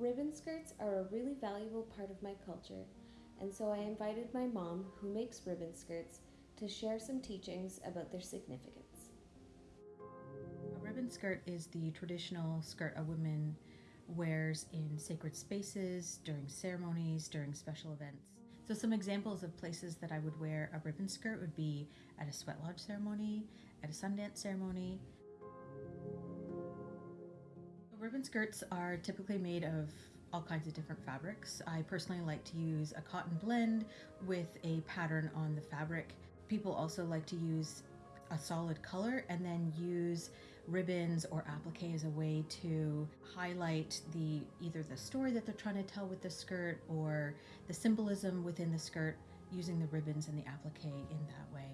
ribbon skirts are a really valuable part of my culture, and so I invited my mom, who makes ribbon skirts, to share some teachings about their significance. A ribbon skirt is the traditional skirt a woman wears in sacred spaces, during ceremonies, during special events. So some examples of places that I would wear a ribbon skirt would be at a sweat lodge ceremony, at a sundance ceremony. Ribbon skirts are typically made of all kinds of different fabrics. I personally like to use a cotton blend with a pattern on the fabric. People also like to use a solid color and then use ribbons or applique as a way to highlight the either the story that they're trying to tell with the skirt or the symbolism within the skirt using the ribbons and the applique in that way.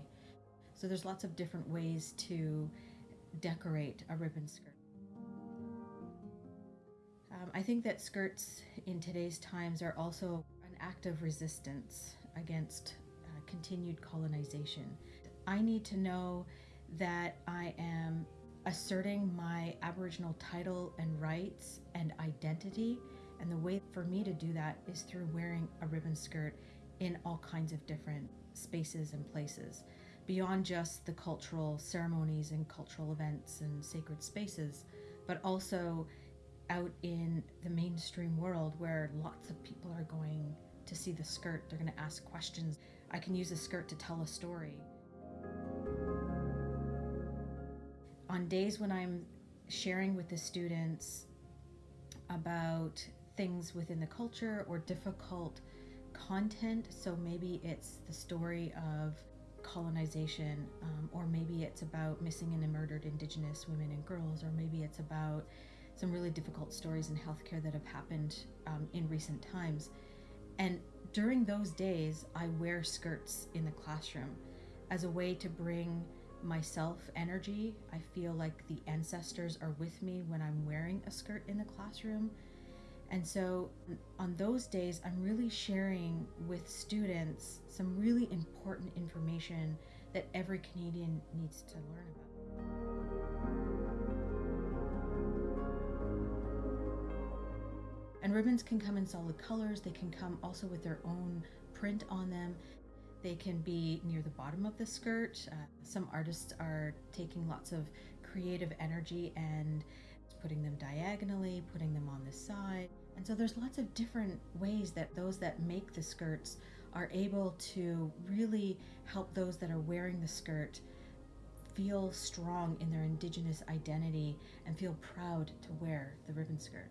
So there's lots of different ways to decorate a ribbon skirt. I think that skirts in today's times are also an act of resistance against uh, continued colonization. I need to know that I am asserting my Aboriginal title and rights and identity. And the way for me to do that is through wearing a ribbon skirt in all kinds of different spaces and places, beyond just the cultural ceremonies and cultural events and sacred spaces, but also out in the mainstream world where lots of people are going to see the skirt, they're going to ask questions. I can use a skirt to tell a story. On days when I'm sharing with the students about things within the culture or difficult content, so maybe it's the story of colonization, um, or maybe it's about missing and murdered Indigenous women and girls, or maybe it's about some really difficult stories in healthcare that have happened um, in recent times. And during those days, I wear skirts in the classroom as a way to bring myself energy. I feel like the ancestors are with me when I'm wearing a skirt in the classroom. And so on those days, I'm really sharing with students some really important information that every Canadian needs to learn about. Ribbons can come in solid colors. They can come also with their own print on them. They can be near the bottom of the skirt. Uh, some artists are taking lots of creative energy and putting them diagonally, putting them on the side. And so there's lots of different ways that those that make the skirts are able to really help those that are wearing the skirt feel strong in their indigenous identity and feel proud to wear the ribbon skirt.